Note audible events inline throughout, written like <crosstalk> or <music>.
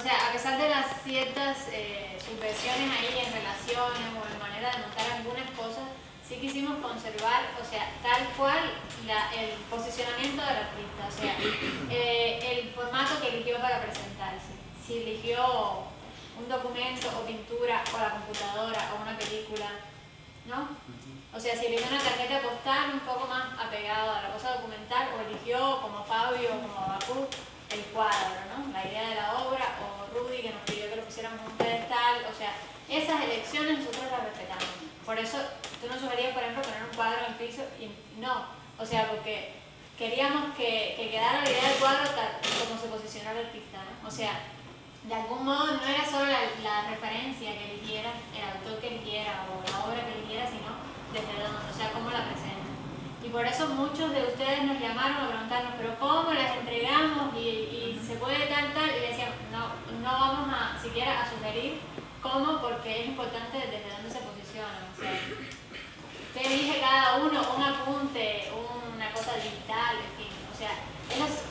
o sea, a pesar de las ciertas eh, subversiones ahí en relaciones o en manera de montar algunas cosas, sí quisimos conservar, o sea, tal cual el posicionamiento del artista, o sea, <clears throat> eh, el formato que eligió para presentarse. Si eligió un documento o pintura o la computadora o una película, ¿no? O sea, si eligió una tarjeta postal un poco más apegado a la cosa documental o eligió como Fabio o como Bakú el cuadro, ¿no? La idea de la obra o Rudy que nos pidió que lo pusiéramos un pedestal, o sea, esas elecciones nosotros las respetamos. Por eso tú nos sugerías, por ejemplo, poner un cuadro en el piso y no, o sea, porque queríamos que, que quedara la idea del cuadro tal como se posicionó el artista, ¿no? O sea, de algún modo no era solo la, referencia que eligiera, el autor que eligiera o la obra que eligiera, sino desde dónde, o sea, cómo la presenta. Y por eso muchos de ustedes nos llamaron a preguntarnos, pero ¿cómo las entregamos? Y, y se puede tal, tal, y decíamos, no, no vamos a siquiera a sugerir cómo, porque es importante desde dónde se posicionan. O sea, se elige cada uno un apunte, una cosa digital, en fin. O sea,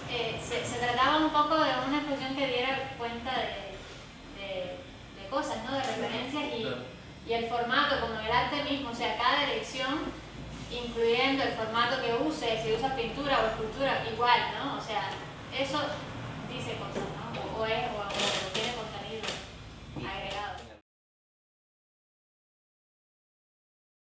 eh, se, trataba un poco de una expresión que diera cuenta de, cosas, ¿no? de referencias y, el formato, como el arte mismo, o sea, cada elección, incluyendo el formato que use, si usa pintura o escultura, igual, ¿no? O sea, eso dice cosas, ¿no? O, es, o,